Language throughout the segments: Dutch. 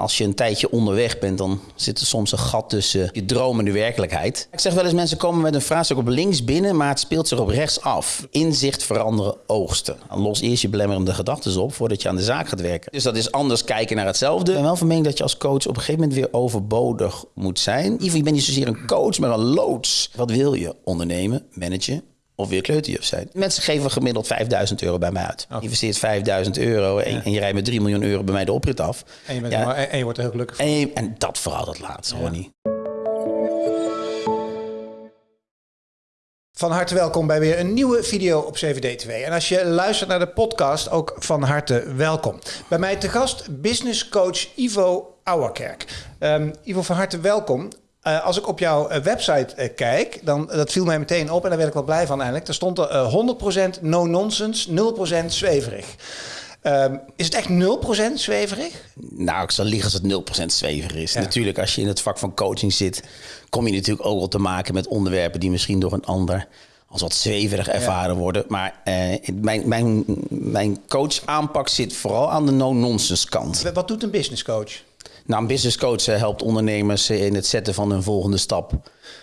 als je een tijdje onderweg bent, dan zit er soms een gat tussen je droom en de werkelijkheid. Ik zeg wel eens, mensen komen met een vraagstuk op links binnen, maar het speelt zich op rechts af. Inzicht veranderen oogsten. Los eerst je belemmerende gedachten op voordat je aan de zaak gaat werken. Dus dat is anders kijken naar hetzelfde. Ik ben wel van mening dat je als coach op een gegeven moment weer overbodig moet zijn. Ivo, je bent niet zozeer een coach, maar een loods. Wat wil je? Ondernemen, managen, of weer kleuterjuf zijn. Mensen geven gemiddeld 5000 euro bij mij uit. Je investeert 5000 euro en, en, je rijdt met 3 miljoen euro bij mij de oprit af. En je, bent ja. en je wordt er heel gelukkig van. En, en dat vooral dat laatste, ja. Ronnie. Van harte welkom bij weer een nieuwe video op CVD2. En als je luistert naar de podcast, ook van harte welkom. Bij mij te gast business coach Ivo Ouwerkerk. Um, Ivo, van harte welkom. Uh, als ik op jouw uh, website uh, kijk, dan dat viel mij meteen op en daar werd ik wel blij van eigenlijk. Er stond er 100% no nonsense, 0% zweverig. Um, is het echt 0% zweverig? Nou, ik zal liegen als het 0% zweverig is. Ja. Natuurlijk, als je in het vak van coaching zit, kom je natuurlijk ook wel te maken met onderwerpen die misschien door een ander als wat zweverig ervaren ja. worden. Maar mijn, mijn, mijn coach aanpak zit vooral aan de no-nonsense kant. Wat doet een business coach? Nou, een business coach helpt ondernemers in het zetten van hun volgende stap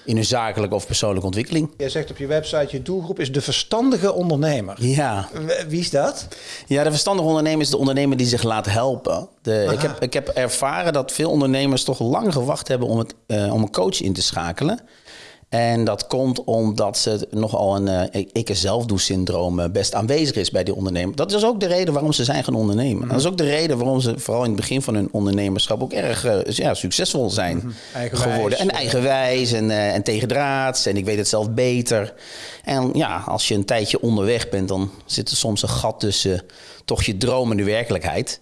in hun zakelijke of persoonlijke ontwikkeling. Je zegt op je website, je doelgroep is de verstandige ondernemer. Ja. Wie is dat? Ja, de verstandige ondernemer is de ondernemer die zich laat helpen. De, ik, heb, ik heb ervaren dat veel ondernemers toch lang gewacht hebben om, het, uh, om een coach in te schakelen. En dat komt omdat ze nogal een uh, ik er zelf doe syndroom best aanwezig is bij die ondernemer. Dat is ook de reden waarom ze zijn gaan ondernemen. Mm. Dat is ook de reden waarom ze vooral in het begin van hun ondernemerschap ook erg uh, ja, succesvol zijn mm -hmm. geworden. En eigenwijs en, uh, en tegendraads en ik weet het zelf beter. En ja, als je een tijdje onderweg bent, dan zit er soms een gat tussen toch je droom en de werkelijkheid.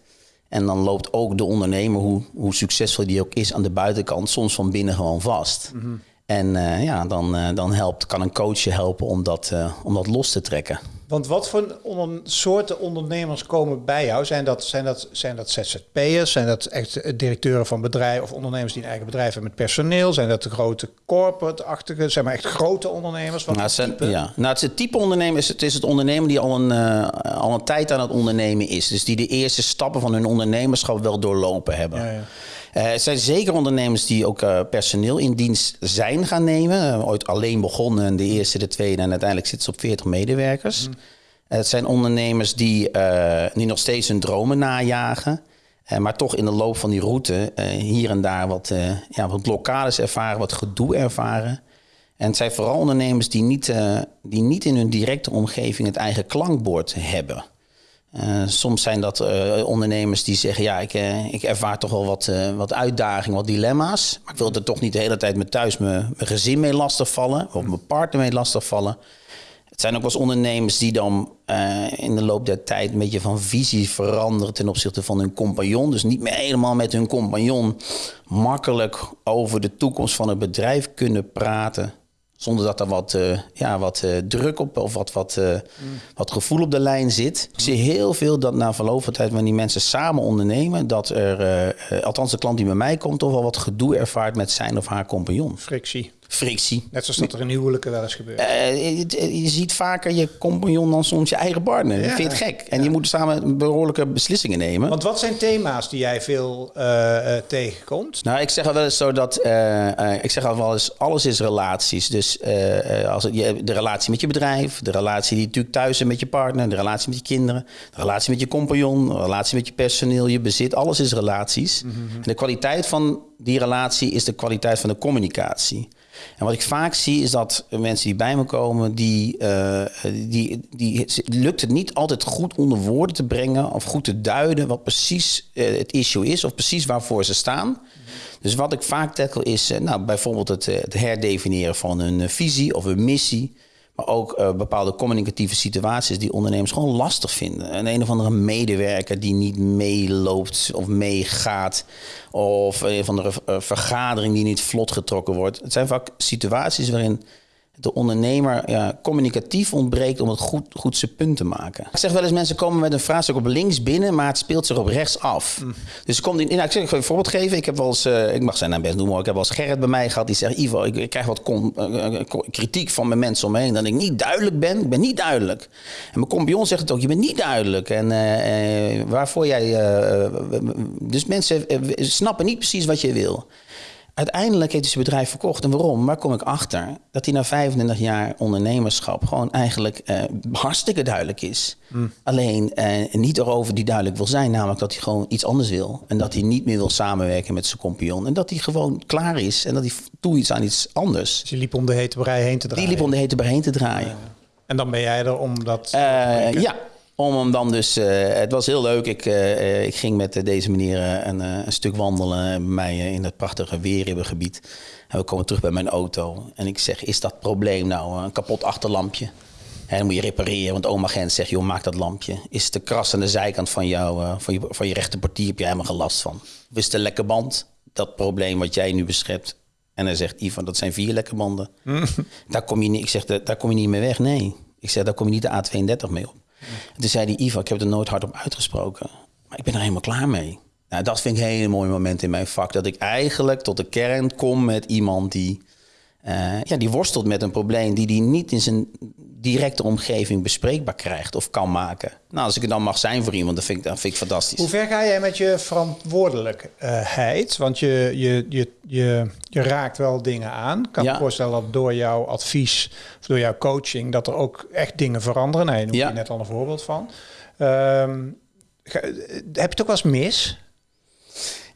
En dan loopt ook de ondernemer, hoe, hoe succesvol die ook is aan de buitenkant, soms van binnen gewoon vast. Mm -hmm. En uh, ja, dan, uh, dan helpt, kan een coach je helpen om dat, uh, om dat los te trekken. Want wat voor onder, soorten ondernemers komen bij jou? Zijn dat, zijn dat, zijn dat ZZP'ers? Zijn dat echt directeuren van bedrijven of ondernemers die een eigen bedrijf hebben met personeel? Zijn dat de grote corporate-achtige, zijn maar echt grote ondernemers? Wat nou, het, zijn, ja. nou, het, is het type ondernemer is het, is het ondernemer die al een, al een tijd aan het ondernemen is. Dus die de eerste stappen van hun ondernemerschap wel doorlopen hebben. Ja, ja. Het zijn zeker ondernemers die ook uh, personeel in dienst zijn gaan nemen. Uh, ooit alleen begonnen, de eerste, de tweede en uiteindelijk zitten ze op 40 medewerkers. Mm. het zijn ondernemers die, die nog steeds hun dromen najagen. maar toch in de loop van die route hier en daar wat, ja, wat blokkades ervaren, wat gedoe ervaren. En het zijn vooral ondernemers die niet, die niet in hun directe omgeving het eigen klankbord hebben. Uh, soms zijn dat uh, ondernemers die zeggen: Ja, ik, uh, ik ervaar toch wel wat, wat uitdagingen, wat dilemma's. Maar ik wil er toch niet de hele tijd met thuis mijn, mijn gezin mee lastigvallen. Of mijn partner mee lastigvallen. Het zijn ook wel eens ondernemers die dan in de loop der tijd een beetje van visie veranderen ten opzichte van hun compagnon. Dus niet meer helemaal met hun compagnon makkelijk over de toekomst van het bedrijf kunnen praten. Zonder dat er wat, uh, ja, wat uh, druk op of wat, wat, uh, mm. wat gevoel op de lijn zit. Ik zie heel veel dat na verloop van tijd, wanneer die mensen samen ondernemen, dat er, althans de klant die bij mij komt, toch wel wat gedoe ervaart met zijn of haar compagnon. Frictie frictie. Net zoals dat er in huwelijken wel eens gebeurt. Uh, je, je, ziet vaker je compagnon dan soms je eigen partner. Ja. Vind je het gek? En ja. je moet samen behoorlijke beslissingen nemen. Want wat zijn thema's die jij veel uh, uh, tegenkomt? Nou, ik zeg al wel eens zo dat... ik zeg al wel eens, alles is relaties. Dus als het, je, de relatie met je bedrijf, de relatie die natuurlijk thuis is met je partner, de relatie met je kinderen, de relatie met je compagnon, de relatie met je personeel, je bezit. Alles is relaties. Mm -hmm. En de kwaliteit van die relatie is de kwaliteit van de communicatie. En wat ik vaak zie is dat mensen die bij me komen, die, uh, die, die lukt het niet altijd goed onder woorden te brengen of goed te duiden wat precies uh, het issue is of precies waarvoor ze staan. Dus wat ik vaak tackle is uh, nou, bijvoorbeeld het, het, herdefiniëren van een visie of een missie. Maar ook uh, bepaalde communicatieve situaties die ondernemers gewoon lastig vinden. Een een of andere medewerker die niet meeloopt of meegaat. Of een of andere uh, vergadering die niet vlot getrokken wordt. Het zijn vaak situaties waarin de ondernemer communicatief ontbreekt om het goed, goed zijn punt te maken. Ik zeg wel eens, mensen komen met een vraagstuk op links binnen, maar het speelt zich op rechts af. Mm. Dus komt in, nou, ik, zeg, ik ga een voorbeeld geven. Ik heb wel eens, uh, ik mag zijn naam best noemen, ik heb wel eens Gerrit bij mij gehad die zegt, Ivo, ik, ik krijg wat uh, kritiek van mijn mensen omheen dat ik niet duidelijk ben. Ik ben niet duidelijk. En mijn compagnon zegt het ook, je bent niet duidelijk. En waarvoor jij... dus mensen snappen niet precies wat je wil. Uiteindelijk heeft hij zijn bedrijf verkocht. En waarom? Waar kom ik achter? Dat hij na 25 jaar ondernemerschap gewoon eigenlijk uh, hartstikke duidelijk is. Hmm. Alleen uh, niet erover die duidelijk wil zijn. Namelijk dat hij gewoon iets anders wil. En dat hij niet meer wil samenwerken met zijn compagnon. En dat hij gewoon klaar is. En dat hij toe iets aan iets anders. Dus je liep om de hete brei heen te draaien? Die liep om de hete brei heen te draaien. En dan ben jij er om dat... Uh, ja, om hem dan dus, uh, het was heel leuk. Ik, uh, ik ging met deze meneer een, een, stuk wandelen bij mij in het prachtige Weerribbengebied. En we komen terug bij mijn auto. En ik zeg, is dat probleem nou een kapot achterlampje? En dan moet je repareren, want oma Gent zegt, joh, maak dat lampje. Is de kras aan de zijkant van, jou, van, je, van je rechterpartier, heb je helemaal gelast van. Of is een lekke band? Dat probleem wat jij nu beschrijft. En hij zegt, Ivan, dat zijn vier lekke banden. daar kom je niet, ik zeg, daar kom je niet mee weg, nee. Ik zeg, daar kom je niet de A32 mee op. En toen zei die Ivo, ik heb er nooit hard op uitgesproken. Maar ik ben er helemaal klaar mee. Nou, dat vind ik een hele mooie moment in mijn vak. Dat ik eigenlijk tot de kern kom met iemand die, uh, ja, die worstelt met een probleem die hij niet in zijn directe omgeving bespreekbaar krijgt of kan maken. Nou, als ik er dan mag zijn voor iemand, dat vind ik, dat vind ik fantastisch. Hoe ver ga jij met je verantwoordelijkheid? Want je, je, je, je, je raakt wel dingen aan. Ik kan ja. me voorstellen dat door jouw advies of door jouw coaching... dat er ook echt dingen veranderen. Nee, daar noem je net al een voorbeeld van. Um, heb je het ook wel eens mis?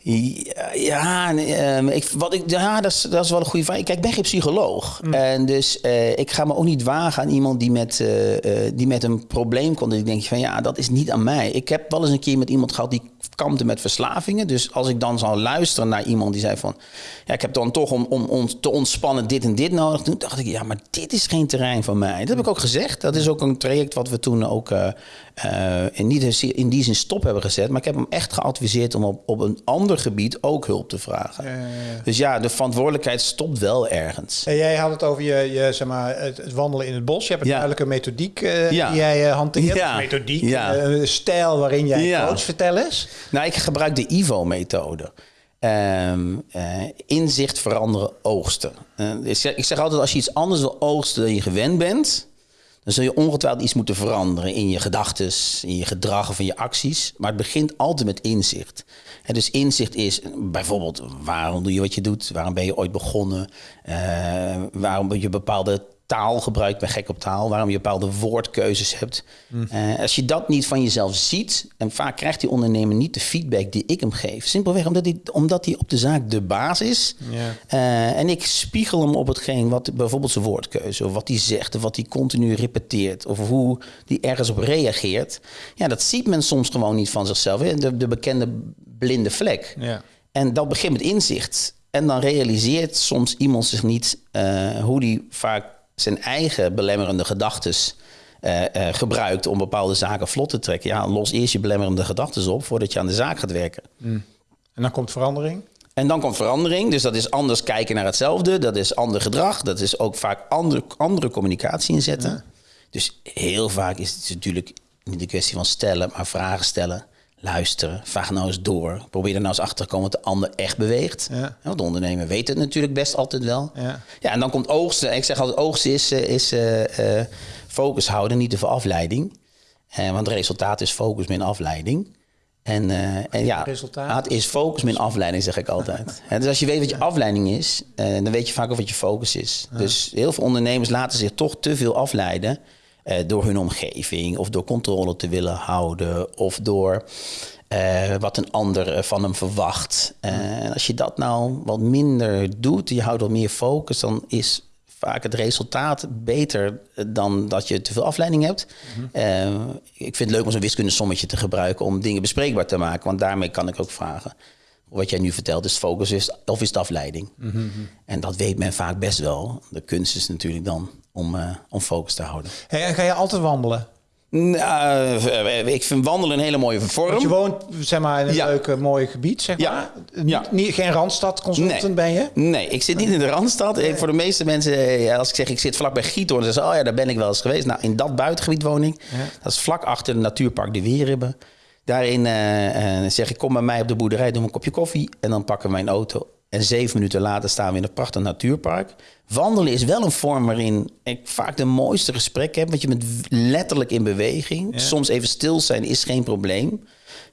Ja, ehm, ik, wat ik, ja dat, is, dat is wel een goede vraag. Kijk, ik ben geen psycholoog. Mm. En dus uh, ik ga me ook niet wagen aan iemand die met, uh, uh, die met een probleem komt. En ik denk van ja, dat is niet aan mij. Ik heb wel eens een keer met iemand gehad die kampte met verslavingen. Dus als ik dan zou luisteren naar iemand die zei van... ja, ik heb dan toch om, om, om te ontspannen dit en dit nodig. Toen dacht ik, ja, maar dit is geen terrein van mij. Dat heb ik ook gezegd. Dat is ook een traject wat we toen ook uh, in, niet in die zin stop hebben gezet. Maar ik heb hem echt geadviseerd om op, op een ander gebied ook hulp te vragen. Ja, ja, ja. Dus ja, de verantwoordelijkheid stopt wel ergens. En jij had het over je, je zeg maar, het, wandelen in het bos. Je hebt een duidelijke methodiek uh, die jij hanteert. Ja. Methodiek, stijl waarin jij coach. Vertel eens. Nou, ik gebruik de IVO-methode. Um, uh, inzicht veranderen, oogsten. Uh, ik, zeg, ik, zeg, altijd, als je iets anders wil oogsten dan je gewend bent... dan zul je ongetwijfeld iets moeten veranderen in je gedachten, in je gedrag of in je acties. Maar het begint altijd met inzicht. En dus inzicht is bijvoorbeeld, waarom doe je wat je doet? Waarom ben je ooit begonnen? Uh, waarom je bepaalde taal gebruikt, ben gek op taal, waarom je bepaalde woordkeuzes hebt. Mm. Uh, als je dat niet van jezelf ziet, en vaak krijgt die ondernemer niet de feedback die ik hem geef. Simpelweg omdat hij, omdat hij op de zaak de baas is. Yeah. Uh, en ik spiegel hem op hetgeen wat bijvoorbeeld zijn woordkeuze, of wat hij zegt, of wat hij continu repeteert, of hoe hij ergens op reageert. Ja, dat ziet men soms gewoon niet van zichzelf. De, de bekende blinde vlek. Yeah. En dat begint met inzicht. En dan realiseert soms iemand zich niet uh, hoe die vaak zijn eigen belemmerende gedachten uh, uh, gebruikt om bepaalde zaken vlot te trekken. Ja, los eerst je belemmerende gedachten op voordat je aan de zaak gaat werken. Mm. En dan komt verandering? En dan komt verandering. Dus dat is anders kijken naar hetzelfde. Dat is ander gedrag. Dat is ook vaak andere, andere communicatie inzetten. Ja. Dus heel vaak is het natuurlijk niet de kwestie van stellen, maar vragen stellen luisteren, vraag nou eens door. Probeer er nou eens achter te komen wat de ander echt beweegt. Ja. Want de ondernemer weet het natuurlijk best altijd wel. Ja, ja en dan komt oogsten. Ik zeg altijd, oogsten is, eh, is uh, uh, focus houden, niet veel afleiding. Uh, want het resultaat is focus min afleiding. En, en ja, resultaat? is focus min afleiding, zeg ik altijd. dus als je weet wat je afleiding is, dan weet je vaak ook wat je focus is. Dus heel veel ondernemers laten zich toch te veel afleiden uh, door hun omgeving of door controle te willen houden of door uh, wat een ander eh, van hem verwacht. En als je dat nou wat minder doet, je houdt wat meer focus, dan is vaak het resultaat beter dan dat je te veel afleiding hebt. Mm -hmm. ik vind het leuk om zo'n wiskundesommetje te gebruiken om dingen bespreekbaar te maken, want daarmee kan ik ook vragen wat jij nu vertelt, is focus is, of is het afleiding? Mm -hmm. En dat weet men vaak best wel. De kunst is natuurlijk dan om, uh, om focus te houden. Hey, en ga je altijd wandelen? Nou, eh, ik vind wandelen een hele mooie vorm. Want je woont zeg maar, in een Ja. leuk eh, mooi gebied, zeg Ja. maar. Ja. niet, geen Randstad consultant Nee. ben je? Nee, ik zit niet in de Randstad. Eh, Voor de meeste mensen, eh, als ik zeg ik zit vlakbij Giethoorn, dan zeggen ze, oh ja, daar ben ik wel eens geweest. Nou, in dat buitengebied woon ik. Dat is vlak achter het natuurpark De Weerribben. Daarin eh, eh, zeg ik, kom bij mij op de boerderij, doe een kopje koffie. En dan pakken we mijn auto. En zeven minuten later staan we in een prachtig natuurpark. Wandelen is wel een vorm waarin ik vaak de mooiste gesprekken heb. Want je bent letterlijk in beweging. Soms even stil zijn is geen probleem.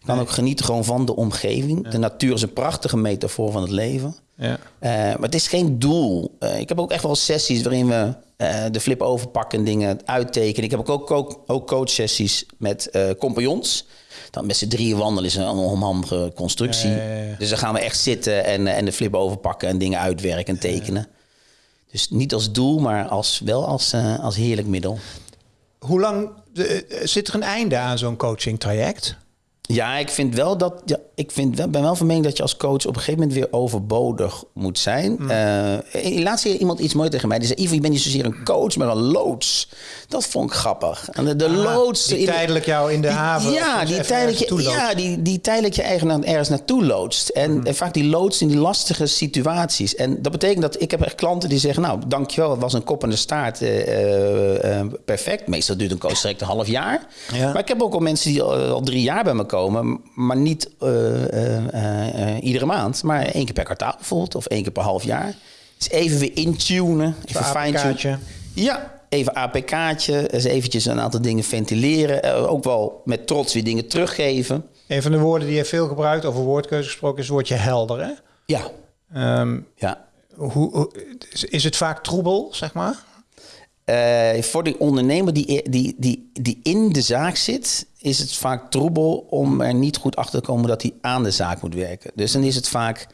Je kan ook genieten gewoon van de omgeving. De natuur is een prachtige metafoor van het leven. Ja. Eh, maar het is geen doel. Eh, ik heb ook echt wel sessies waarin we eh, de flip overpakken en dingen uittekenen. Ik heb ook, ook, ook, ook coachsessies met compagnons. Dan met z'n drieën wandelen is een onhandige constructie. Dus dan gaan we echt zitten en, eh, en de flip overpakken en dingen uitwerken en tekenen. Dus niet als doel, maar als, wel als, eh, als heerlijk middel. Hoe lang eh, zit er een einde aan zo'n coaching traject? Ja, ik vind wel dat. Ja, ik vind wel, ben wel van mening dat je als coach op een gegeven moment weer overbodig moet zijn. Mm. Eh, laatst zei iemand iets mooi tegen mij. Die zei: Ivo, je bent niet zozeer een coach, maar een loods. Dat vond ik grappig. En de, de loods. Ah, Die tijdelijk jou in de die- haven. Ja, die tijdelijk, je, ja die, die tijdelijk je eigen ergens naartoe loodst. En, Mm. en vaak die loodst in die lastige situaties. En dat betekent dat ik heb echt klanten die zeggen... nou, dankjewel, het was een kop en de staart eh, eh, perfect. Meestal duurt een coach direct een half jaar. Ja. Maar ik heb ook al mensen die al, al drie jaar bij me komen... maar niet eh, eh, eh, iedere maand, maar één keer per kwartaal bijvoorbeeld... of één keer per half jaar. Dus even weer intunen, even fine-tunen. Ja, even APK'tje, eens eventjes een aantal dingen ventileren. Ook wel met trots weer dingen teruggeven. Een van de woorden die je veel gebruikt, over woordkeuze gesproken, is het woordje helder. Hè? Ja, Ehm, ja. hoe, hoe- is, het vaak troebel, zeg maar? Voor de ondernemer die, die, die, die in de zaak zit, is het vaak troebel om er niet goed achter te komen dat hij aan de zaak moet werken. Dus dan is het vaak.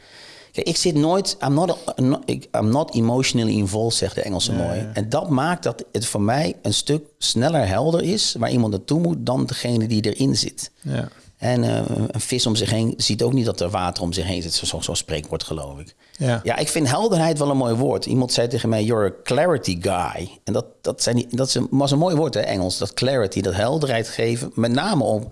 Kijk, ik zit nooit. I'm not, I'm not, ik- I'm not emotionally involved, zegt de Engelse mooi. En dat maakt dat het voor mij een stuk sneller helder is waar iemand naartoe moet dan degene die erin zit. Ja. En eh, een vis om zich heen ziet ook niet dat er water om zich heen zit. Zo'n zo spreekwoord, geloof ik. Ja. ja, ik vind helderheid wel een mooi woord. Iemand zei tegen mij, you're a clarity guy. En dat, dat, zijn die, dat is een, was een mooi woord, hè, Engels. Dat clarity, dat helderheid geven. Met name om,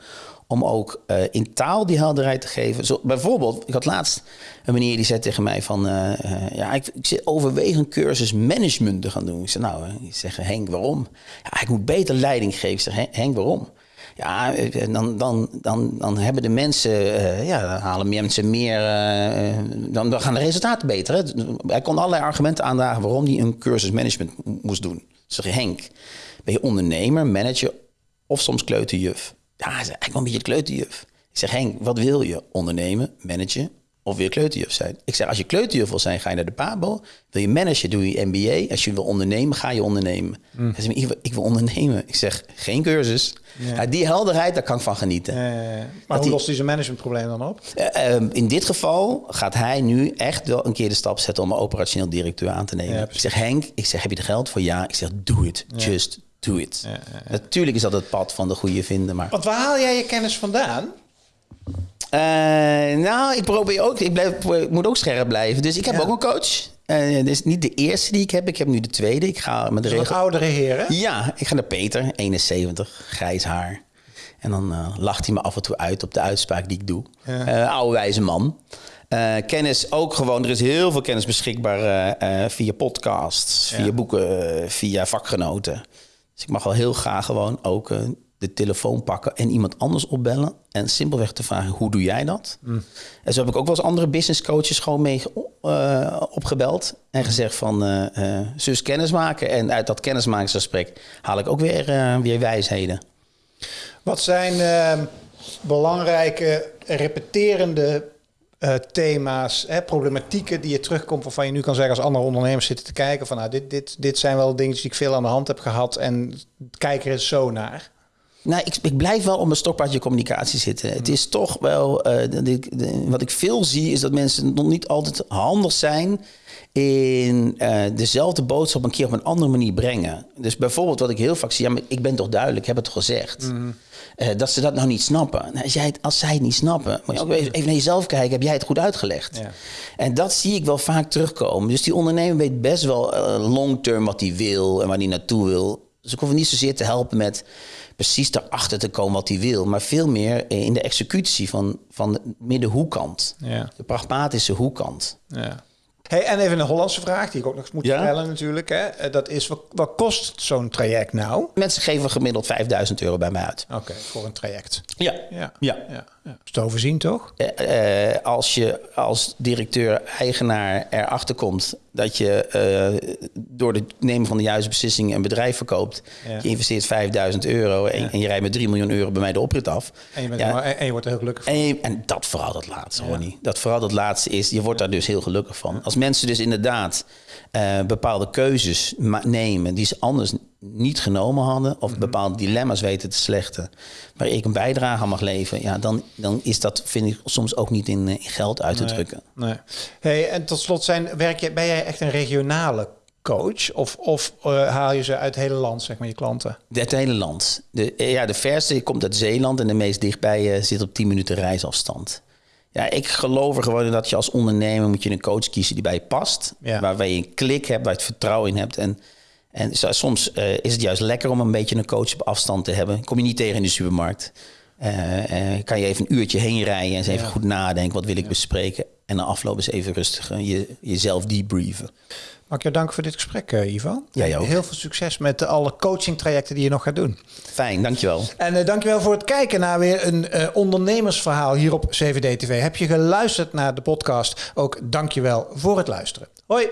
om ook eh, in taal die helderheid te geven. Zo, bijvoorbeeld, ik had laatst een meneer die zei tegen mij van... eh, ja, ik, ik zit overwegen een cursus management te gaan doen. Ik zei, nou, ik zeg, Henk, waarom? Ja, ik moet beter leiding geven. Ik zeg, "Hen- Henk, waarom? Ja, eh, dan, dan, dan, dan hebben de mensen, eh, ja, dan halen mensen meer, eh, dan, dan gaan de resultaten beter. Hij kon allerlei argumenten aandragen waarom hij een cursus management mo- moest doen. Ik zeg, Henk, ben je ondernemer, manager of soms kleuterjuf? Ja, hij zei, eigenlijk een beetje kleuterjuf. Ik zeg, Henk, wat wil je? Ondernemen, managen of wil je kleuterjuf zijn? Ik zeg, als je kleuterjuf wil zijn, ga je naar de PABO. Wil je managen, doe je MBA. Als je wil ondernemen, ga je ondernemen. Hij zegt, ik, wil- ik wil ondernemen. Ik zeg, geen cursus. Ja, die helderheid, daar kan ik van genieten. Maar Dat hoe die- lost hij zijn managementprobleem dan op? Eh, ehm, in dit geval gaat hij nu echt wel een keer de stap zetten om een operationeel directeur aan te nemen. Ja, ik zeg, Henk, ik zeg, heb je er geld voor? Ja. Ik zeg, doe het. Just do it. Natuurlijk is dat het pad van de goede vinden, maar... Want waar haal jij je kennis vandaan? Eh, nou, ik probeer ook. Ik, blijf, ik moet ook scherp blijven. Dus ik heb Ja. ook een coach. Eh dit is niet de eerste die ik heb. Ik heb nu de tweede. Ik ga met de regel. oudere heer, hè? Ja, ik ga naar Peter, 71, grijs haar. En dan eh, lacht hij me af en toe uit op de uitspraak die ik doe. Eh, oude wijze man. Kennis ook gewoon. Er is heel veel kennis beschikbaar via podcasts, via boeken, via vakgenoten. Dus ik mag wel heel graag gewoon ook de telefoon pakken en iemand anders opbellen. En simpelweg te vragen, hoe doe jij dat? En zo heb ik ook wel eens andere business coaches gewoon mee eh, opgebeld. En gezegd van, eh eh zus kennis maken. En uit dat kennismakingsgesprek haal ik ook weer, eh, weer wijsheden. Wat zijn ehm, belangrijke, repeterende eh, thema's, hè, problematieken die je terugkomt... waarvan je nu kan zeggen als andere ondernemers zitten te kijken... van nou, dit, dit, dit zijn wel dingen die ik veel aan de hand heb gehad... en kijk er eens zo naar. Nou, ik, ik blijf wel op mijn stokpaardje communicatie zitten. Het is toch wel, eh, de- de- de- wat ik veel zie, is dat mensen nog niet altijd handig zijn in eh, dezelfde boodschap een keer op een andere manier brengen. Dus bijvoorbeeld wat ik heel vaak zie, ja, maar ik ben toch duidelijk, ik heb het toch gezegd. Eh, dat ze dat nou niet snappen. Nou, als, jij het, als zij het niet snappen, moet je ook even even naar jezelf kijken, heb jij het goed uitgelegd? Ja. En dat zie ik wel vaak terugkomen. Dus die ondernemer weet best wel eh, long-term wat hij wil en waar hij naartoe wil. Dus ik hoef niet zozeer te helpen met precies erachter te komen wat hij wil, maar veel meer in de executie van, van de middenhoekant. Ja. De pragmatische hoekkant. Ja. Hey, en even een Hollandse vraag die ik ook nog eens moet ja? stellen natuurlijk. Hè. Eh, dat is, wat, wat kost zo'n traject nou? Mensen geven gemiddeld 5000 euro bij mij uit. Oké, voor een traject. Ja. Ja. ja. ja. Ja. Is te overzien toch? Uh, uh, als je als directeur-eigenaar erachter komt dat je uh, door het nemen van de juiste beslissingen een bedrijf verkoopt. Ja. Je investeert 5000 euro en, ja. en, je rijdt met 3 miljoen euro bij mij de oprit af. En je, bent ja. en je wordt er heel gelukkig van. En, en dat vooral dat laatste, Ronnie. Dat vooral dat laatste is, je wordt daar dus heel gelukkig van. Als mensen dus inderdaad bepaalde keuzes nemen die ze anders niet genomen hadden, of -hmm. bepaalde dilemma's weten te slechten, waar ik een bijdrage aan mag leveren, ja, dan, dan is dat, vind ik, soms ook niet in, in geld uit te nee, drukken. Nee. Hey, en tot slot zijn, werk je, ben jij echt een regionale coach? Of, of uh, haal je ze uit het hele land, zeg maar, je klanten? Het hele land. De, ja, de verste komt uit Zeeland en de meest dichtbij uh, zit op 10 minuten reisafstand. Ja, ik geloof er gewoon in dat je als ondernemer moet je een coach kiezen die bij je past. Ja. Waar je een klik hebt, waar je het vertrouwen in hebt. En, en soms uh, is het juist lekker om een beetje een coach op afstand te hebben. Kom je niet tegen in de supermarkt. Uh, uh, kan je even een uurtje heen rijden en eens even ja. goed nadenken. Wat wil ik ja. bespreken? En dan afloop eens even rustig je, jezelf debrieven. Mag ik jou danken voor dit gesprek, Ivo. Jij ook. Heel veel succes met alle coaching trajecten die je nog gaat doen. Fijn, dankjewel. En uh, dankjewel voor het kijken naar weer een uh, ondernemersverhaal hier op CVD TV. Heb je geluisterd naar de podcast? Ook dankjewel voor het luisteren. Hoi.